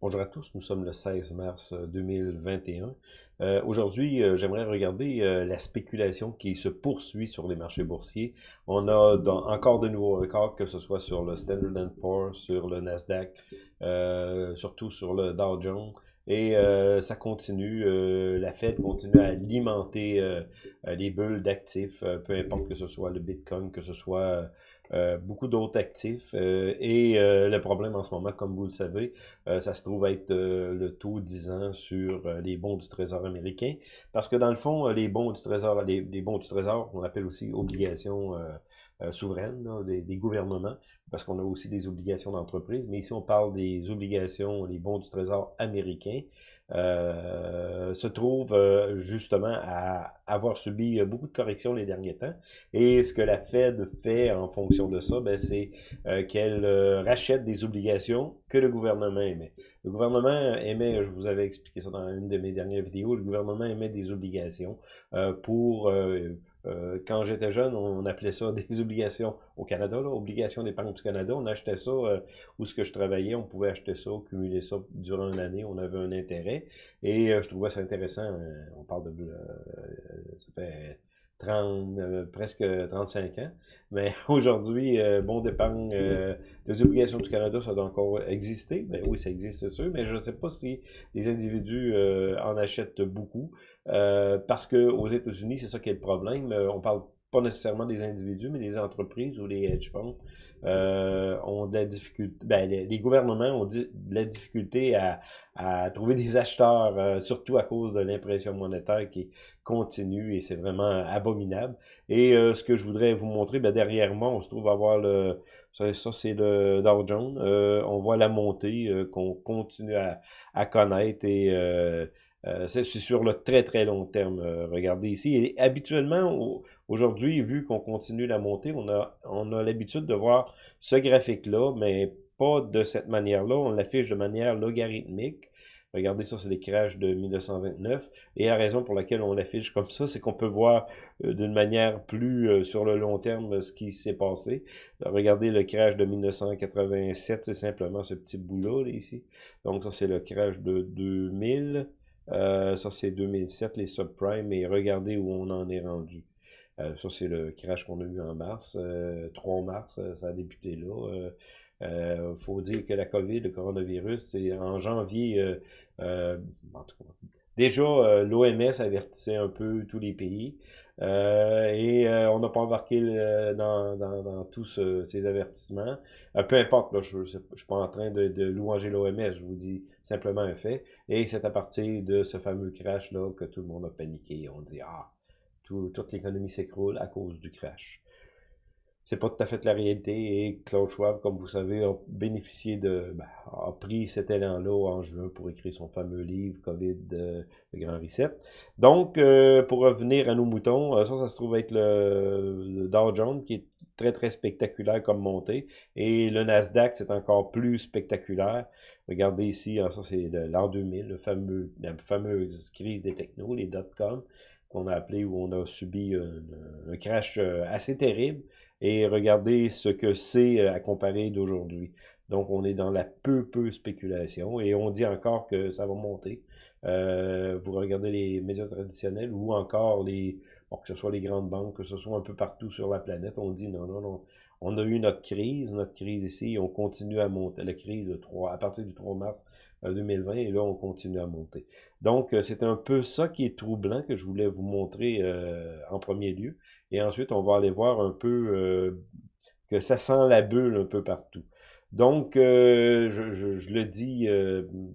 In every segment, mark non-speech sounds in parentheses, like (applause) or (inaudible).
Bonjour à tous, nous sommes le 16 mars 2021. Euh, Aujourd'hui, euh, j'aimerais regarder euh, la spéculation qui se poursuit sur les marchés boursiers. On a encore de nouveaux records, que ce soit sur le Standard Poor's, sur le Nasdaq, surtout sur le Dow Jones. Et ça continue, la Fed continue à alimenter les bulles d'actifs, peu importe que ce soit le Bitcoin, que ce soit euh, beaucoup d'autres actifs. Euh, et euh, le problème en ce moment, comme vous le savez, ça se trouve être le taux 10 ans sur les bons du Trésor américain. Parce que dans le fond, les bons du Trésor, les, bons du Trésor, on appelle aussi obligations souveraines des, gouvernements, parce qu'on a aussi des obligations d'entreprise. Mais ici, on parle des obligations, les bons du Trésor américain. Euh, se trouve euh, justement à avoir subi euh, beaucoup de corrections les derniers temps. Et ce que la Fed fait en fonction de ça, ben, c'est qu'elle rachète des obligations que le gouvernement émet. Le gouvernement émet, je vous avais expliqué ça dans une de mes dernières vidéos, le gouvernement émet des obligations pour euh, quand j'étais jeune, on appelait ça (laughs) des obligations au Canada, là, obligations d'épargne du Canada. On achetait ça euh, où ce que je travaillais, on pouvait acheter ça, cumuler ça durant une année, on avait un intérêt. Et euh, je trouvais ça intéressant. on parle de ça fait 30, euh, presque 35 ans. Mais (laughs) aujourd'hui, euh, bon d'épargne, euh, les obligations du Canada, ça doit encore exister. Ben oui, ça existe, c'est sûr, mais je ne sais pas si les individus en achètent beaucoup. parce que aux États-Unis, c'est ça qui est le problème. on parle pas nécessairement des individus, mais les entreprises ou les hedge funds euh, ont de la difficulté, ben, les, gouvernements ont de la difficulté à, à trouver des acheteurs, euh, surtout à cause de l'impression monétaire qui continue et c'est vraiment abominable. Et euh, ce que je voudrais vous montrer, ben, derrière moi, on se trouve à voir le, ça, ça c'est le Dow Jones, on voit la montée qu'on continue à, à connaître et euh, c'est sur le très très long terme. Euh, regardez ici. Et habituellement, aujourd'hui, vu qu'on continue la montée, on a, on a l'habitude de voir ce graphique-là, mais pas de cette manière-là. On l'affiche de manière logarithmique. Regardez ça, c'est les crashs de 1929. Et la raison pour laquelle on l'affiche comme ça, c'est qu'on peut voir euh, d'une manière plus sur le long terme ce qui s'est passé. regardez le crash de 1987, c'est simplement ce petit bout-là, ici. Donc ça, c'est le crash de 2000. Euh, ça, c'est 2007, les subprimes, et regardez où on en est rendu. Euh, ça, c'est le crash qu'on a eu en mars. 3 euh, mars, ça a débuté là. Il faut dire que la COVID, le coronavirus, c'est en janvier, en tout cas, Déjà, euh, l'OMS avertissait un peu tous les pays euh, et euh, on n'a pas embarqué dans, tous ces avertissements. peu importe, là, je ne suis pas en train de, de louanger l'OMS, je vous dis simplement un fait. Et c'est à partir de ce fameux crash-là que tout le monde a paniqué. On dit, ah, toute l'économie s'écroule à cause du crash c'est pas tout à fait la réalité et Klaus Schwab, comme vous savez, a bénéficié de, ben, a pris cet élan-là en juin pour écrire son fameux livre COVID, euh, le Grand Reset. Donc, euh, pour revenir à nos moutons, euh, ça, ça se trouve être le, Dow Jones qui est très, très spectaculaire comme montée et le Nasdaq, c'est encore plus spectaculaire. Regardez ici, hein, ça c'est l'an 2000, le fameux, la fameuse crise des technos, les dot-com, qu'on a appelé où on a subi un crash assez terrible. Et regardez ce que c'est euh, à comparer d'aujourd'hui. Donc, on est dans la peu, peu spéculation et on dit encore que ça va monter. Euh, vous regardez les médias traditionnels ou encore les, bon, que ce soit les grandes banques, que ce soit un peu partout sur la planète, on dit non, non, non. On a eu notre crise, notre crise ici, on continue à monter. La crise de 3, à partir du 3 mars 2020, euh, et là, on continue à monter. Donc, euh, c'est un peu ça qui est troublant que je voulais vous montrer euh, en premier lieu. Et ensuite, on va aller voir un peu que ça sent la bulle un peu partout. Donc, je, le dis,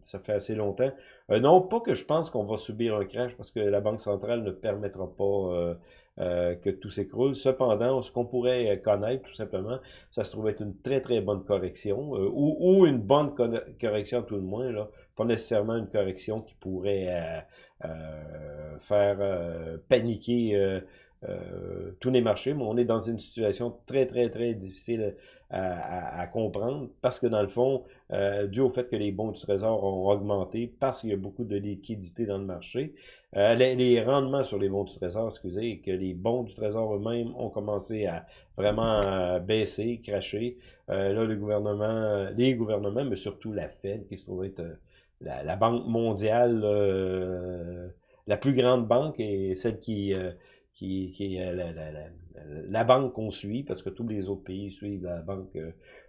ça fait assez longtemps. non, pas que je pense qu'on va subir un crash parce que la Banque centrale ne permettra pas euh, que tout s'écroule. Cependant, ce qu'on pourrait connaître, tout simplement, ça se trouve être une très, très bonne correction, euh, ou, ou, une bonne correction tout le moins, là, pas nécessairement une correction qui pourrait euh, faire paniquer tous les marchés, mais on est dans une situation très, très, très difficile à, comprendre, parce que dans le fond, euh, dû au fait que les bons du Trésor ont augmenté, parce qu'il y a beaucoup de liquidités dans le marché, euh, les, rendements sur les bons du Trésor, excusez, et que les bons du Trésor eux-mêmes ont commencé à vraiment euh, baisser, cracher. là, le gouvernement, les gouvernements, mais surtout la Fed, qui se trouve être la, banque mondiale, la plus grande banque et celle qui qui, qui est la, la banque qu'on suit, parce que tous les autres pays suivent la banque,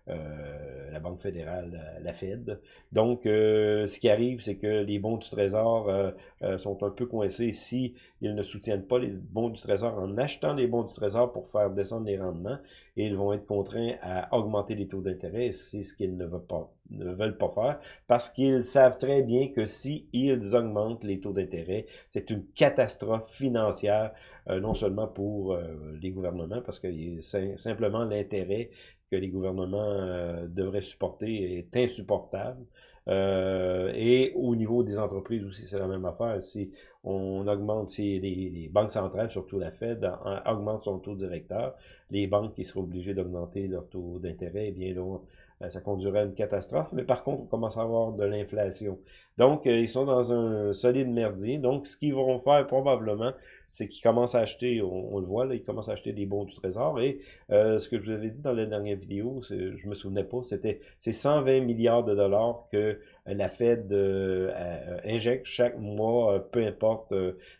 euh, euh la banque fédérale, la Fed. Donc, euh, ce qui arrive, c'est que les bons du Trésor euh, sont un peu coincés si ne soutiennent pas les bons du Trésor en achetant les bons du Trésor pour faire descendre les rendements, et ils vont être contraints à augmenter les taux d'intérêt, c'est ce qu'ils ne veulent pas faire, parce qu'ils savent très bien que si augmentent les taux d'intérêt, c'est une catastrophe financière, non seulement pour les gouvernements, parce que simplement l'intérêt que les gouvernements euh, devraient supporter est insupportable. Euh, et au niveau des entreprises aussi, c'est la même affaire. Si on augmente, si les, banques centrales, surtout la Fed, augmente son taux directeur, les banques qui seraient obligées d'augmenter leur taux d'intérêt, eh bien là, euh, ça conduirait à une catastrophe. Mais par contre, on commence à avoir de l'inflation. Donc, ils sont dans un solide merdier. Donc, ce qu'ils vont faire probablement, c'est qu'ils commencent à acheter, on, le voit, là, ils commencent à acheter des bons du trésor. Et euh, ce que je vous avais dit dans la dernière vidéo, je me souvenais pas, c'était c'est 120 milliards de dollars que la Fed euh, euh, injecte chaque mois, peu importe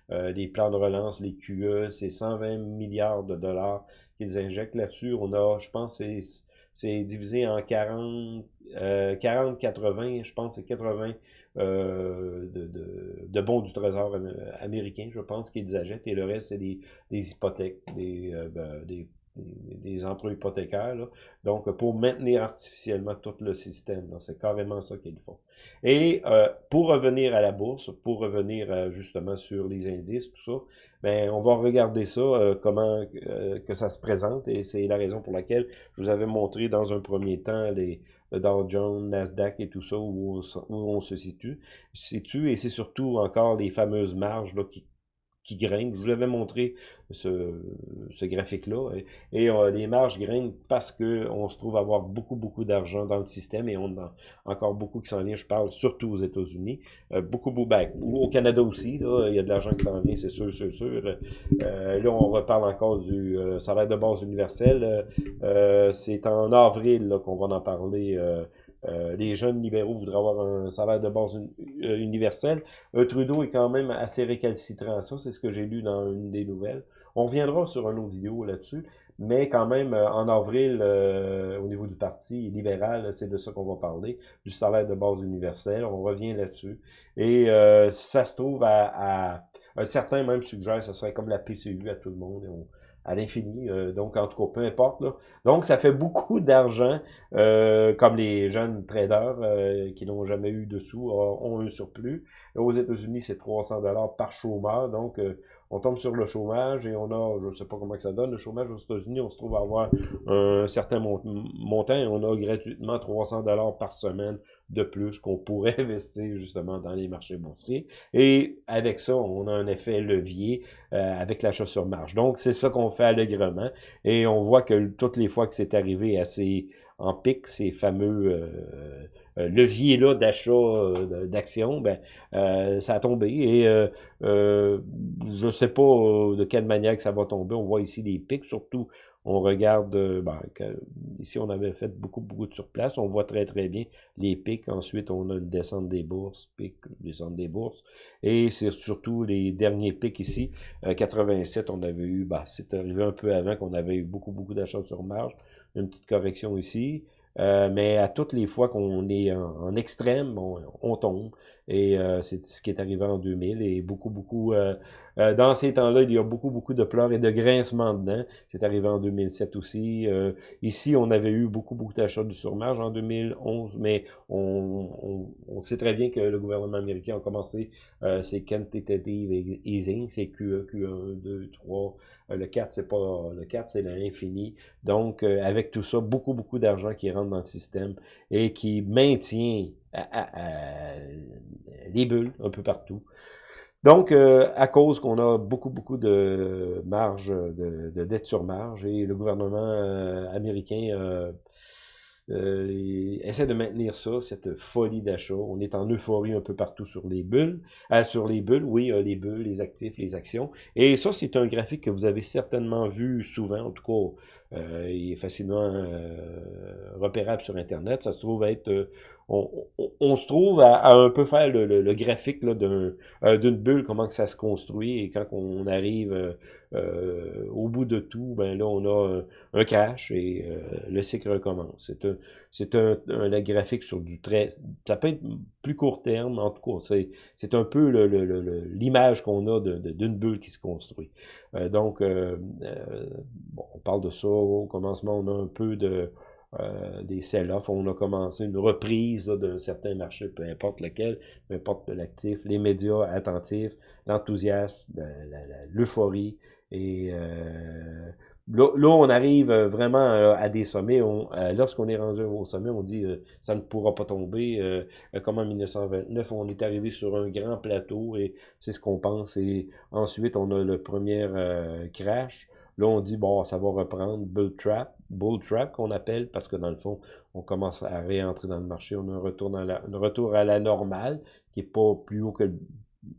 les plans de relance, les QE, c'est 120 milliards de dollars qu'ils injectent là-dessus. On a, je pense, c'est divisé en 40, 40, 80, je pense c'est 80 euh, de, de, de, bons du trésor américain, je pense qu'ils achètent, et le reste, c'est des, des hypothèques, des, euh, ben, des emprunts hypothécaires, là. donc pour maintenir artificiellement tout le système. C'est carrément ça qu'ils font. Et euh, pour revenir à la bourse, pour revenir euh, justement sur les indices, tout ça, ben on va regarder ça, euh, comment que ça se présente, et c'est la raison pour laquelle je vous avais montré dans un premier temps les le Dow Jones, Nasdaq et tout ça, où on, où on se situe, situe et c'est surtout encore les fameuses marges là, qui qui grimpent. Je vous avais montré ce, ce graphique-là. Et, euh, les marges grimpent parce que on se trouve avoir beaucoup, beaucoup d'argent dans le système et on a encore beaucoup qui s'en vient. Je parle surtout aux États-Unis. Euh, beaucoup, beaucoup, ben, au Canada aussi, là, il y a de l'argent qui s'en vient, c'est sûr, c'est sûr. Euh, là, on reparle encore du salaire de base universel. c'est en avril qu'on va en parler euh, les jeunes libéraux voudraient avoir un salaire de base euh, universel. Euh, Trudeau est quand même assez récalcitrant à ça, c'est ce que j'ai lu dans une des nouvelles. On reviendra sur un autre vidéo là-dessus, mais quand même, en avril, au niveau du Parti libéral, c'est de ça qu'on va parler, du salaire de base universel. On revient là-dessus. Et ça se trouve à, à... Un certain même suggère, ce serait comme la PCU à tout le monde. À l'infini. Euh, donc, en tout cas, peu importe. Là. Donc, ça fait beaucoup d'argent, euh, comme les jeunes traders euh, qui n'ont jamais eu de sous ont un surplus. Aux États-Unis, c'est 300 dollars par chômeur. Donc, on tombe sur le chômage et on a, je ne sais pas comment que ça donne, le chômage aux États-Unis, on se trouve à avoir un certain montant et on a gratuitement 300 dollars par semaine de plus qu'on pourrait (laughs) investir justement dans les marchés boursiers. Et avec ça, on a un effet levier euh, avec l'achat sur marge. Donc, c'est ça qu'on fait allègrement et on voit que toutes les fois que c'est arrivé assez en pic, ces fameux... Euh, levier-là d'achat euh, d'actions, ben, euh, ça a tombé. Et euh, je ne sais pas de quelle manière que ça va tomber. On voit ici des pics, surtout on regarde, ben, ici on avait fait beaucoup, beaucoup de surplace, on voit très très bien les pics, ensuite on a une descente des bourses, pic, descente des bourses, et c'est surtout les derniers pics ici, 87 on avait eu, ben, c'est arrivé un peu avant qu'on avait eu beaucoup, beaucoup d'achats sur marge, une petite correction ici, euh, mais à toutes les fois qu'on est en, extrême, on, on, tombe. Et euh, c'est ce qui est arrivé en 2000. Et beaucoup, beaucoup euh, euh, dans ces temps-là, il y a beaucoup, beaucoup de pleurs et de grincements dedans. C'est arrivé en 2007 aussi. Euh, ici, on avait eu beaucoup, beaucoup d'achats du surmarge en 2011, mais on, on, sait très bien que le gouvernement américain a commencé ses quantitative easing, c'est QE, Q1, 2, 3. Le 4, c'est pas le 4, c'est l'infini. Donc, avec tout ça, beaucoup, beaucoup d'argent qui rentre dans le système et qui maintient les bulles un peu partout. Donc, euh, à cause qu'on a beaucoup, beaucoup de marge, de, de dette sur marge, et le gouvernement euh, américain euh, euh, essaie de maintenir ça, cette folie d'achat. On est en euphorie un peu partout sur les bulles. sur les bulles, oui, les bulles, les actifs, les actions. Et ça, c'est un graphique que vous avez certainement vu souvent, en tout cas euh, il est facilement euh, repérable sur Internet. Ça se trouve être... Euh, on, se trouve à, un peu faire le, graphique d'une bulle, comment que ça se construit. Et quand on arrive au bout de tout, ben là, on a un, crash et le cycle recommence. C'est un, un, un, graphique sur du très... Ça peut être plus court terme, en tout cas. C'est un peu l'image qu'on a d'une bulle qui se construit. donc, on parle de ça au commencement, on a un peu de euh, des sell-off. On a commencé une reprise d'un certain marché, peu importe lequel, peu importe l'actif, les médias attentifs, l'enthousiasme, l'euphorie. Et euh, là, on arrive vraiment à des sommets. Lorsqu'on est rendu au sommet, on dit euh, ça ne pourra pas tomber. comme en 1929, on est arrivé sur un grand plateau et c'est ce qu'on pense. Et ensuite, on a le premier crash. Là, on dit, bon, ça va reprendre bull trap, bull trap qu'on appelle, parce que dans le fond, on commence à réentrer dans le marché. On a un retour, à la, un retour à la normale, qui est pas plus haut que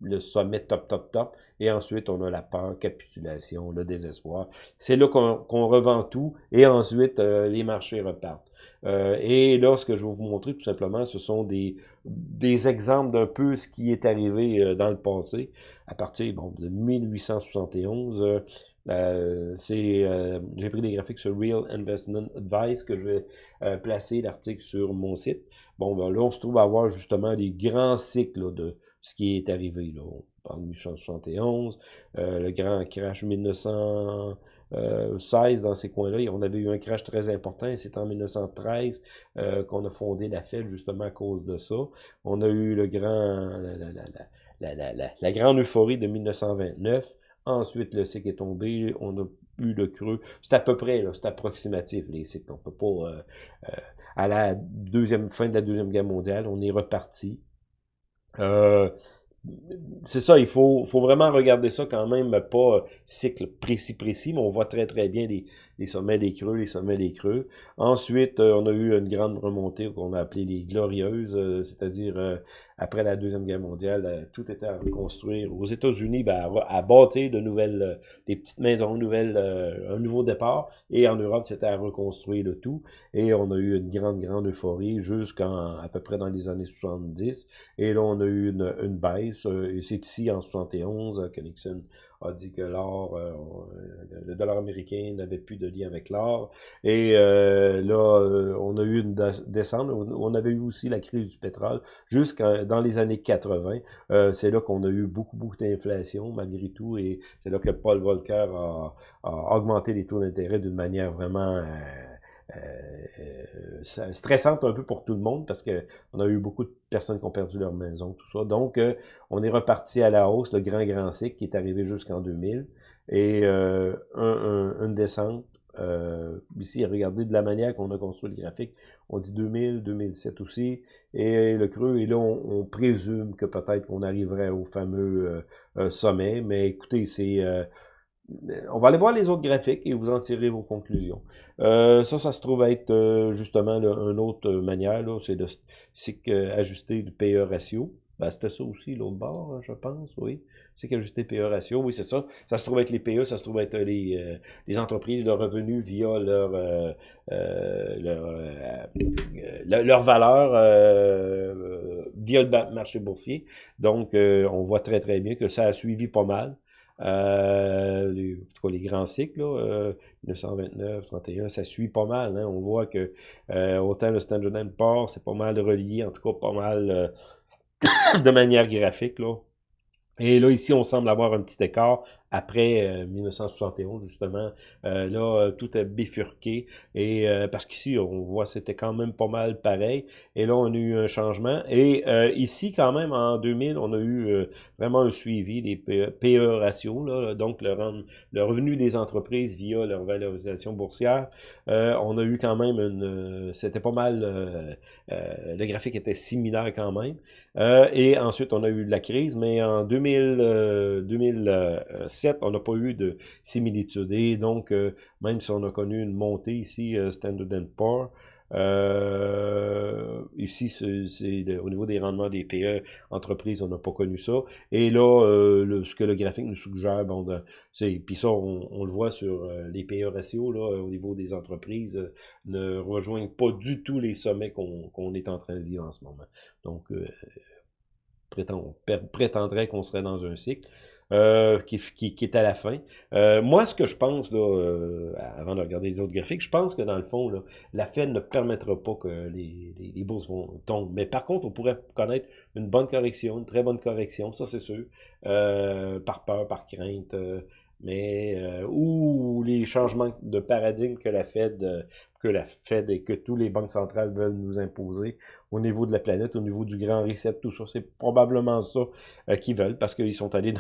le, sommet top, top, top. Et ensuite, on a la peur, capitulation, le désespoir. C'est là qu'on revend tout. Et ensuite, euh, les marchés repartent. Euh, et là, ce que je vais vous montrer, tout simplement, ce sont des, des exemples d'un peu ce qui est arrivé euh, dans le passé. À partir bon, de 1871, euh, euh, j'ai pris des graphiques sur Real Investment Advice que je vais euh, placer l'article sur mon site. Bon, ben là, on se trouve à avoir justement des grands cycles de ce qui est arrivé. Là. On parle de 1871, le grand crash 1916 dans ces coins-là. On avait eu un crash très important et c'est en 1913 qu'on a fondé la Fed justement à cause de ça. On a eu le grand, la, la, la, la grande euphorie de 1929. Ensuite, le cycle est tombé, on a eu le creux. C'est à peu près, c'est approximatif, les cycles. On peut pas... Euh, euh, à la deuxième fin de la Deuxième Guerre mondiale, on est reparti. Euh, c'est ça, il faut, faut vraiment regarder ça quand même, pas cycle précis précis, mais on voit très très bien les, les sommets des creux, les sommets des creux. Ensuite, euh, on a eu une grande remontée qu'on a appelé les glorieuses, euh, c'est-à-dire euh, après la Deuxième Guerre mondiale, tout était à reconstruire. Aux États-Unis, ben, à, bâtir de nouvelles, des petites maisons nouvelles, un nouveau départ. Et en Europe, c'était à reconstruire le tout. Et on a eu une grande, grande euphorie jusqu'en à peu près dans les années 70. Et là, on a eu une, une baisse. C'est ici, en 71, que Nixon a dit que l'or, euh, le dollar américain n'avait plus de lien avec l'or. Et euh, là, euh, on a eu une descente. On avait eu aussi la crise du pétrole jusqu'à dans les années 80. c'est là qu'on a eu beaucoup, beaucoup d'inflation malgré tout. Et c'est là que Paul Volcker a augmenté les taux d'intérêt d'une manière vraiment... Euh, stressante un peu pour tout le monde parce que on a eu beaucoup de personnes qui ont perdu leur maison, tout ça. Donc, euh, on est reparti à la hausse, le grand, grand cycle qui est arrivé jusqu'en 2000. Et euh, un, une descente. Euh, ici, regardez de la manière qu'on a construit le graphique. On dit 2000, 2007 aussi. Et le creux, et là, on, on présume que peut-être qu'on arriverait au fameux sommet. Mais écoutez, c'est on va aller voir les autres graphiques et vous en tirez vos conclusions. Euh, ça, ça se trouve être euh, justement une autre manière, c'est de ajuster du PE ratio. Ben, c'était ça aussi, l'autre bord, je pense, oui. C'est qu'ajuster PE ratio, oui, c'est ça. Ça se trouve être les PE, ça se trouve être les, euh, les entreprises, leurs revenus via leur, leur, leur, valeur via le marché boursier. Donc, on voit très, très bien que ça a suivi pas mal. Euh, les, les grands cycles, là, euh, 1929, 31, ça suit pas mal. Hein. On voit que euh, autant le Standard Poor's, c'est pas mal relié, en tout cas pas mal euh, (coughs) de manière graphique. Là. Et là, ici, on semble avoir un petit écart après 1971, justement. là, tout est bifurqué. Et parce qu'ici, on voit c'était quand même pas mal pareil. Et là, on a eu un changement. Et ici, quand même, en 2000, on a eu vraiment un suivi des PE, ratios, là, donc le, le, revenu des entreprises via leur valorisation boursière. on a eu quand même une... C'était pas mal... le graphique était similaire quand même. et ensuite, on a eu la crise, mais en 2000, 2007, on n'a pas eu de similitude. Et donc, même si on a connu une montée ici, Standard Poor's, euh, ici, c'est au niveau des rendements des PE entreprises, on n'a pas connu ça. Et là, euh, ce que le graphique nous suggère, bon, c'est puis ça, on, le voit sur euh, les PE ratios là, au niveau des entreprises, ne rejoignent pas du tout les sommets qu'on est en train de vivre en ce moment. Donc, prétend, prétendrait qu'on serait dans un cycle. Euh, qui, est à la fin. Euh, moi, ce que je pense, là, euh, avant de regarder les autres graphiques, je pense que dans le fond, la Fed ne permettra pas que les, bourses vont tombent. Mais par contre, on pourrait connaître une bonne correction, une très bonne correction, ça c'est sûr, par peur, par crainte mais ou les changements de paradigme que la Fed que la Fed et que tous les banques centrales veulent nous imposer au niveau de la planète, au niveau du grand reset, tout ça. C'est probablement ça euh, qu'ils veulent parce qu'ils sont allés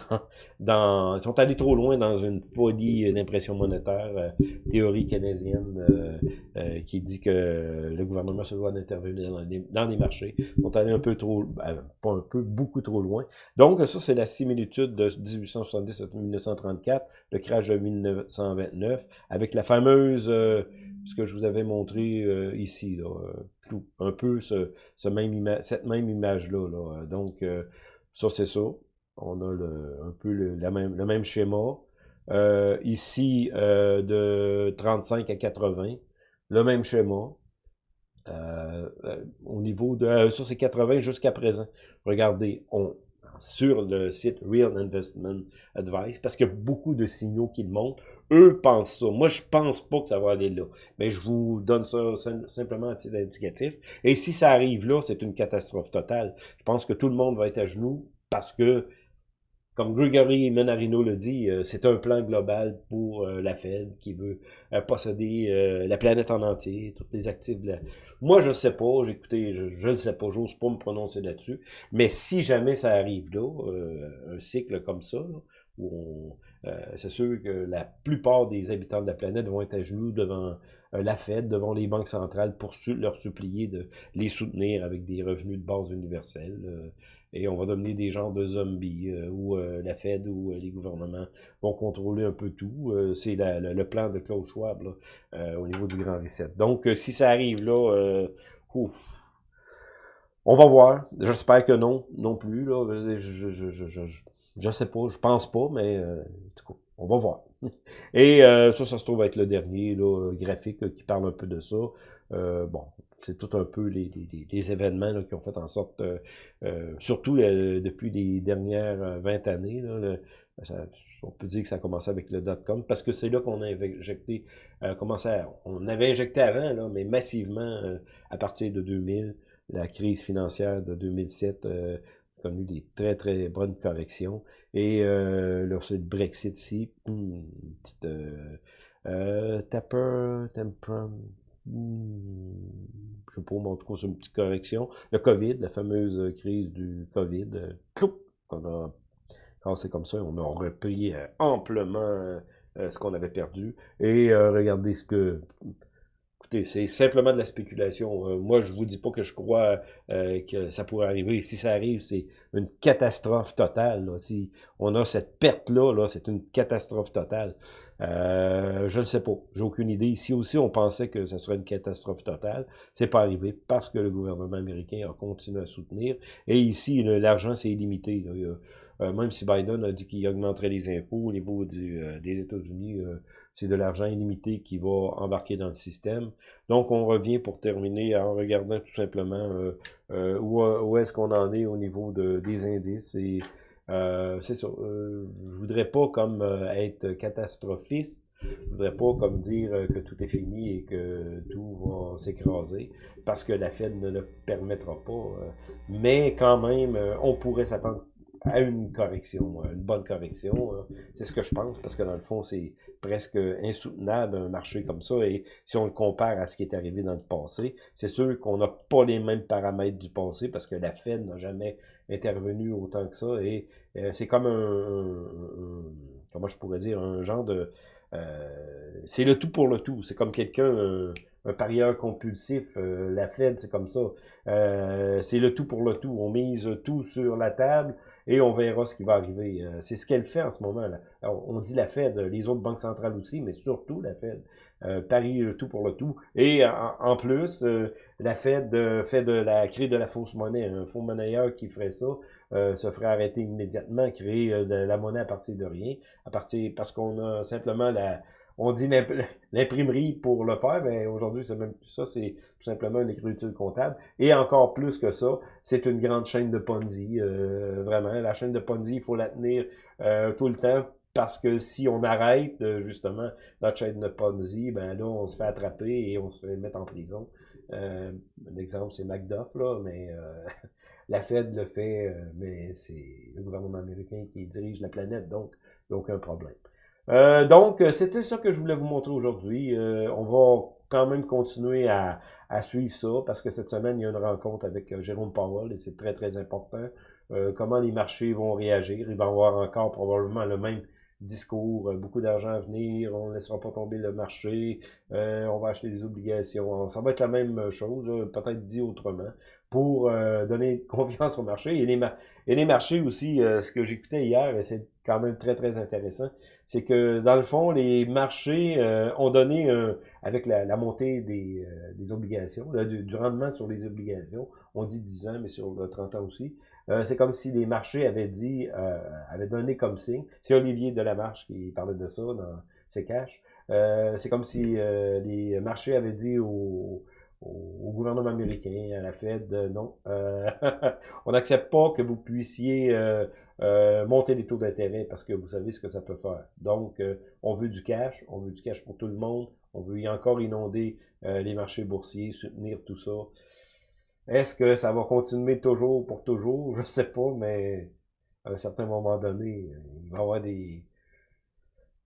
dans, (laughs) ils sont allés trop loin dans une folie d'impression monétaire, euh, théorie keynésienne euh, qui dit que le gouvernement se doit d'intervenir dans, dans, les marchés. Ils sont allés un peu trop, ben, pas un peu, beaucoup trop loin. Donc ça, c'est la similitude de 1870 à 1934, le crash de 1929, avec la fameuse ce que je vous avais montré euh, ici, là, euh, un peu ce, même cette même image-là. Là. Donc, euh, ça, c'est ça. On a le, un peu le, la même, le même schéma. ici, de 35 à 80, le même schéma. au niveau de... ça, c'est 80 jusqu'à présent. Regardez, on, sur le site Real Investment Advice parce qu'il y a beaucoup de signaux qui le montrent. Eux pensent ça. Moi, je pense pas que ça va aller là. Mais je vous donne ça simplement à titre indicatif. Et si ça arrive là, c'est une catastrophe totale. Je pense que tout le monde va être à genoux parce que comme Gregory Menarino le dit, euh, c'est un plan global pour euh, la Fed qui veut euh, posséder la planète en entier, tous les actifs de la... Moi, je ne sais pas, j'écoutais, je ne sais pas, j'ose pas me prononcer là-dessus, mais si jamais ça arrive là, un cycle comme ça, où c'est sûr que la plupart des habitants de la planète vont être à genoux devant la Fed, devant les banques centrales pour leur supplier de les soutenir avec des revenus de base universels et on va devenir des genres de zombies euh, où euh, la Fed ou euh, les gouvernements vont contrôler un peu tout. c'est le, plan de Claude Schwab au niveau du Grand Reset. Donc, si ça arrive là, ouf, on va voir. J'espère que non, non plus. Là. Je, je, sais pas, je pense pas, mais on va voir. (laughs) Et ça, ça se trouve être le dernier là, graphique qui parle un peu de ça. bon, c'est tout un peu les, les, événements qui ont fait en sorte, euh, euh, surtout euh, depuis les dernières 20 années, là, on peut dire que ça a commencé avec le dot-com, parce que c'est là qu'on a injecté, commencé on avait injecté avant, là, mais massivement à partir de 2000, la crise financière de 2007 a connu des très très bonnes corrections, et là c'est le Brexit ici, une petite... Tapper, Temprum, Hmm, je sais pas, mais en tout cas, c'est une petite correction. Le COVID, la fameuse crise du COVID, euh, on a c'est comme ça, on a repris euh, amplement euh, ce qu'on avait perdu. Et regardez ce que Écoutez, c'est simplement de la spéculation. Euh, moi, je vous dis pas que je crois euh, que ça pourrait arriver. Si ça arrive, c'est une catastrophe totale. Si on a cette perte-là, -là, c'est une catastrophe totale. Euh, je ne sais pas. J'ai aucune idée. Ici aussi, on pensait que ça serait une catastrophe totale. C'est pas arrivé parce que le gouvernement américain a continué à soutenir. Et ici, l'argent, c'est illimité. même si Biden a dit qu'il augmenterait les impôts au niveau du, des États-Unis, c'est de l'argent illimité qui va embarquer dans le système. Donc, on revient pour terminer en regardant tout simplement euh, euh, où, est-ce qu'on en est au niveau de, des indices. Et euh, c'est ça. je voudrais pas comme être catastrophiste. Je voudrais pas comme dire que tout est fini et que tout va s'écraser parce que la Fed ne le permettra pas. mais quand même, on pourrait s'attendre à une correction, une bonne correction. Hein. C'est ce que je pense, parce que dans le fond, c'est presque insoutenable un marché comme ça. Et si on le compare à ce qui est arrivé dans le passé, c'est sûr qu'on n'a pas les mêmes paramètres du passé, parce que la Fed n'a jamais intervenu autant que ça. Et euh, c'est comme un, comment je pourrais dire, un genre de... Euh, c'est le tout pour le tout. C'est comme quelqu'un un parieur compulsif. Euh, la Fed, c'est comme ça. Euh, c'est le tout pour le tout. On mise tout sur la table et on verra ce qui va arriver. Euh, c'est ce qu'elle fait en ce moment. Là. on dit la Fed, les autres banques centrales aussi, mais surtout la Fed. parie le tout pour le tout. Et en, plus, la Fed fait de la crée de la fausse monnaie. Un fonds monnayeur qui ferait ça se ferait arrêter immédiatement, créer de la monnaie à partir de rien, à partir parce qu'on a simplement la on dit l'imprimerie pour le faire, mais aujourd'hui, c'est même plus ça, c'est tout simplement une écriture comptable. Et encore plus que ça, c'est une grande chaîne de Ponzi, euh, vraiment. La chaîne de Ponzi, il faut la tenir euh, tout le temps parce que si on arrête euh, justement notre chaîne de Ponzi, ben là, on se fait attraper et on se fait mettre en prison. Euh, un exemple, c'est Macduff, là, mais (laughs) la Fed le fait, mais c'est le gouvernement américain qui dirige la planète, donc il n'y aucun problème. Euh, donc, euh, c'était ça que je voulais vous montrer aujourd'hui. Euh, on va quand même continuer à, à, suivre ça parce que cette semaine, il y a une rencontre avec Jérôme Powell et c'est très, très important. comment les marchés vont réagir. Il va y avoir encore probablement le même discours, beaucoup d'argent à venir, on ne laissera pas tomber le marché, on va acheter des obligations. Ça va être la même chose, peut-être dit autrement, pour donner (laughs) confiance au marché. Et les, et les marchés aussi, ce que j'écoutais hier, c'est quand même très, très intéressant, c'est que dans le fond, les marchés euh, ont donné, avec la, montée des, euh, des obligations, du, rendement sur les obligations, on dit 10 ans, mais sur le 30 ans aussi, euh, c'est comme si les marchés avaient dit, avaient donné comme signe, c'est Olivier Delamarche qui parlait de ça dans ses caches, c'est comme si les marchés avaient dit aux au, gouvernement américain, à la Fed, euh, non. Euh, (laughs) on n'accepte pas que vous puissiez euh, monter les taux d'intérêt parce que vous savez ce que ça peut faire. Donc, on veut du cash, on veut du cash pour tout le monde, on veut y encore inonder les marchés boursiers, soutenir tout ça. Est-ce que ça va continuer toujours pour toujours? Je sais pas, mais à un certain moment donné, il va y avoir des...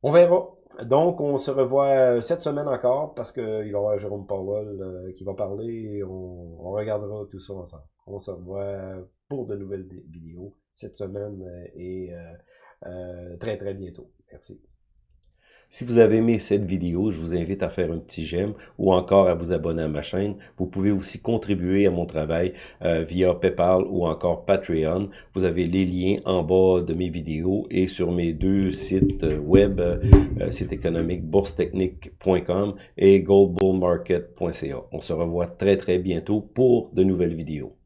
On verra. Donc, on se revoit euh, cette semaine encore parce qu'il va y avoir Jérôme Powell euh, qui va parler et on, on, regardera tout ça ensemble. On se revoit pour de nouvelles vidéos cette semaine euh, et très très bientôt. Merci. Si vous avez aimé cette vidéo, je vous invite à faire un petit j'aime ou encore à vous abonner à ma chaîne. Vous pouvez aussi contribuer à mon travail euh, via PayPal ou encore Patreon. Vous avez les liens en bas de mes vidéos et sur mes deux sites euh, web, euh, site économique boursetechnique.com et goldbullmarket.ca. On se revoit très très bientôt pour de nouvelles vidéos.